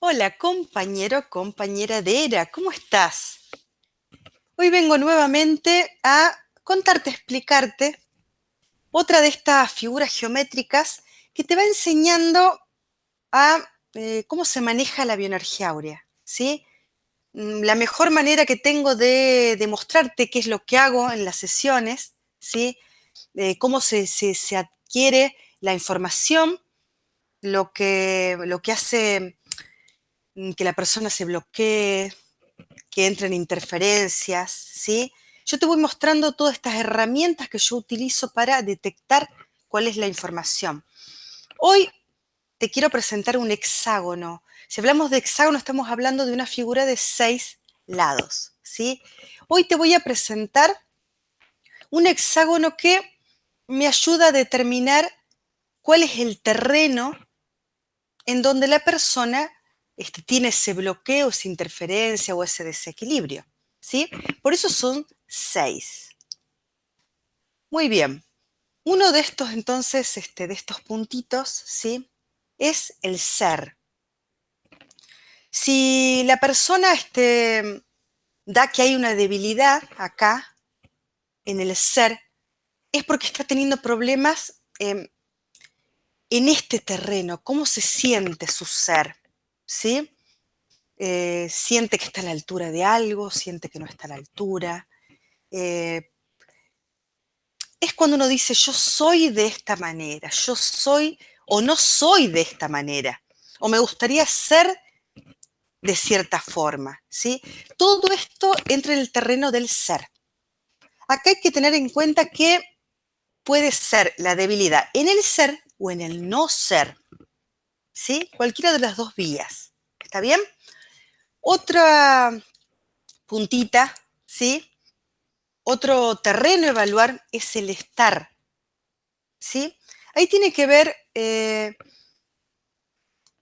Hola compañero, compañera de ERA, ¿cómo estás? Hoy vengo nuevamente a contarte, explicarte otra de estas figuras geométricas que te va enseñando a eh, cómo se maneja la bioenergía áurea, ¿sí? Mm, la mejor manera que tengo de demostrarte qué es lo que hago en las sesiones, ¿sí? cómo se, se, adquiere la información, lo que, lo que hace que la persona se bloquee, que entren interferencias, ¿sí? Yo te voy mostrando todas estas herramientas que yo utilizo para detectar cuál es la información. Hoy te quiero presentar un hexágono. Si hablamos de hexágono, estamos hablando de una figura de seis lados, ¿sí? Hoy te voy a presentar un hexágono que me ayuda a determinar cuál es el terreno en donde la persona este, tiene ese bloqueo, esa interferencia o ese desequilibrio. ¿sí? Por eso son seis. Muy bien. Uno de estos, entonces, este, de estos puntitos, ¿sí? Es el ser. Si la persona este, da que hay una debilidad acá, en el ser, es porque está teniendo problemas en este terreno, cómo se siente su ser. ¿Sí? Eh, siente que está a la altura de algo, siente que no está a la altura. Eh, es cuando uno dice, yo soy de esta manera, yo soy o no soy de esta manera, o me gustaría ser de cierta forma, ¿sí? Todo esto entra en el terreno del ser. Acá hay que tener en cuenta que puede ser la debilidad en el ser o en el no ser. ¿Sí? Cualquiera de las dos vías, ¿está bien? Otra puntita, ¿sí? Otro terreno a evaluar es el estar, ¿sí? Ahí tiene que ver eh,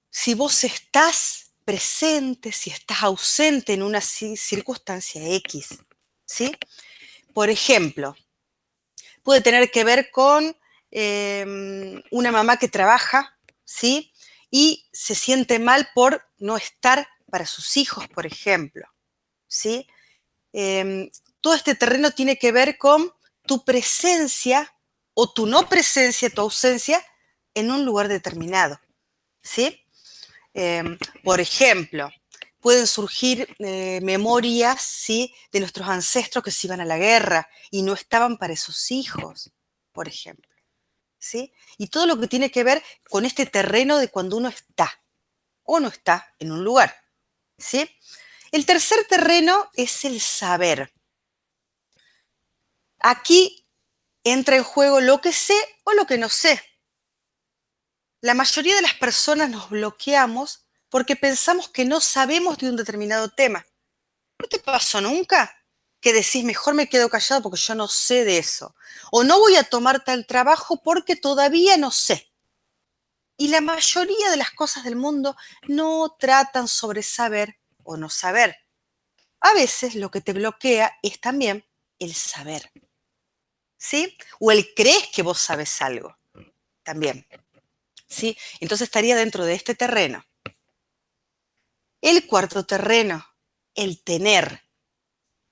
si vos estás presente, si estás ausente en una circunstancia X, ¿sí? Por ejemplo, puede tener que ver con em, una mamá que trabaja, ¿sí? Y se siente mal por no estar para sus hijos, por ejemplo. ¿sí? Em, todo este terreno tiene que ver con tu presencia o tu no presencia, tu ausencia en un lugar determinado. ¿sí? Em, por ejemplo, pueden surgir eh, memorias ¿sí? de nuestros ancestros que se iban a la guerra y no estaban para esos hijos, por ejemplo. Y todo lo que tiene que ver con este terreno de cuando uno está o no está en un lugar, ¿sí? El tercer terreno es el saber. Aquí entra en juego lo que sé o lo que no sé. La mayoría de las personas nos bloqueamos porque pensamos que no sabemos de un determinado tema. ¿No te pasó nunca? Que decís, mejor me quedo callado porque yo no sé de eso. O no voy a tomar tal trabajo porque todavía no sé. Y la mayoría de las cosas del mundo no tratan sobre saber o no saber. A veces lo que te bloquea es también el saber. ¿Sí? O el crees que vos sabes algo. También. ¿Sí? Entonces estaría dentro de este terreno. El cuarto terreno, el tener.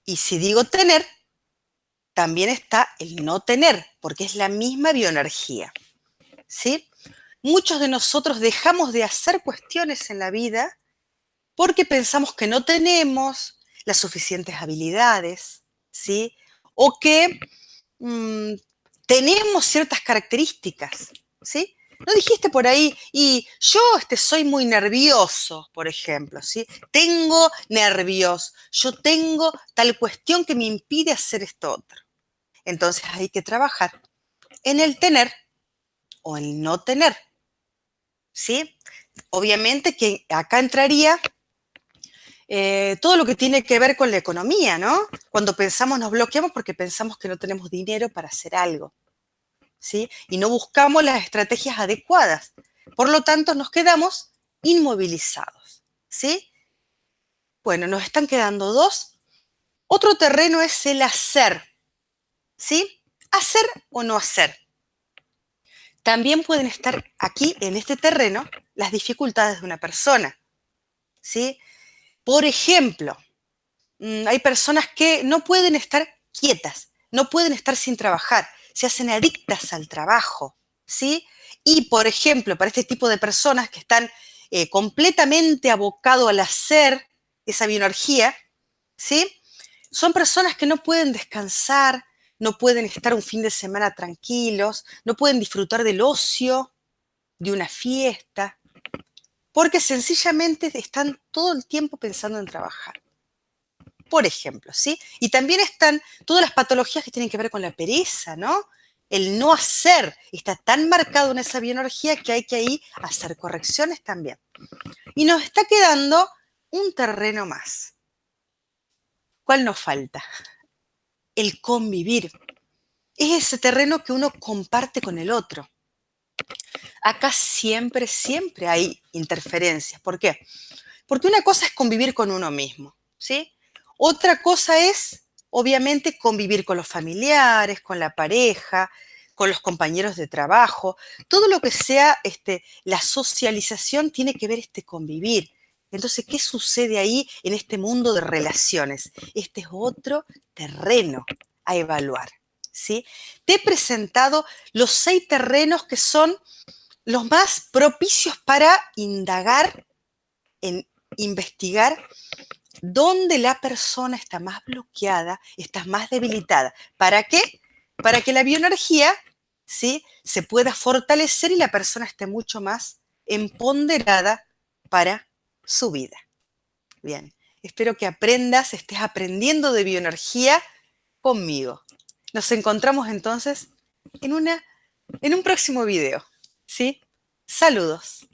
Y si digo tener, también está el no tener, porque es la misma bioenergía. ¿Sí? Muchos de nosotros dejamos de hacer cuestiones en la vida porque pensamos que no tenemos las suficientes habilidades, ¿sí? O que mm, tenemos ciertas características, ¿sí? ¿No dijiste por ahí, y yo este, soy muy nervioso, por ejemplo, ¿sí? Tengo nervios, yo tengo tal cuestión que me impide hacer esto otro. Entonces hay que trabajar en el tener o el no tener, ¿sí? Obviamente que acá entraría eh, todo lo que tiene que ver con la economía, ¿no? Cuando pensamos, nos bloqueamos porque pensamos que no tenemos dinero para hacer algo. Y no buscamos las estrategias adecuadas. Por lo tanto, nos quedamos inmovilizados, ¿sí? Bueno, nos están quedando dos. Otro terreno es el hacer, ¿sí? Hacer o no hacer. También pueden estar aquí, en este terreno, las dificultades de una persona, ¿sí? Por ejemplo, mm, hay personas que no pueden estar quietas, no pueden estar sin trabajar, se hacen adictas al trabajo, ¿sí? Y, por ejemplo, para este tipo de personas que están eh, completamente abocados al hacer esa bioenergía, ¿sí? Son personas que no pueden descansar, no pueden estar un fin de semana tranquilos, no pueden disfrutar del ocio, de una fiesta, porque sencillamente están todo el tiempo pensando en trabajar. Por ejemplo, ¿sí? Y también están todas las patologías que tienen que ver con la pereza, ¿no? El no hacer está tan marcado en esa bioenergía que hay que ahí hacer correcciones también. Y nos está quedando un terreno más. ¿Cuál nos falta? El convivir. Es ese terreno que uno comparte con el otro. Acá siempre, siempre hay interferencias. ¿Por qué? Porque una cosa es convivir con uno mismo, ¿sí? Otra cosa es, obviamente, convivir con los familiares, con la pareja, con los compañeros de trabajo. Todo lo que sea este, la socialización tiene que ver este convivir. Entonces, ¿qué sucede ahí en este mundo de relaciones? Este es otro terreno a evaluar. ¿sí? Te he presentado los seis terrenos que son los más propicios para indagar, en investigar dónde la persona está más bloqueada, está más debilitada. ¿Para qué? Para que la bioenergía ¿sí? se pueda fortalecer y la persona esté mucho más empoderada para su vida. Bien, espero que aprendas, estés aprendiendo de bioenergía conmigo. Nos encontramos entonces en, una, en un próximo video. ¿Sí? Saludos.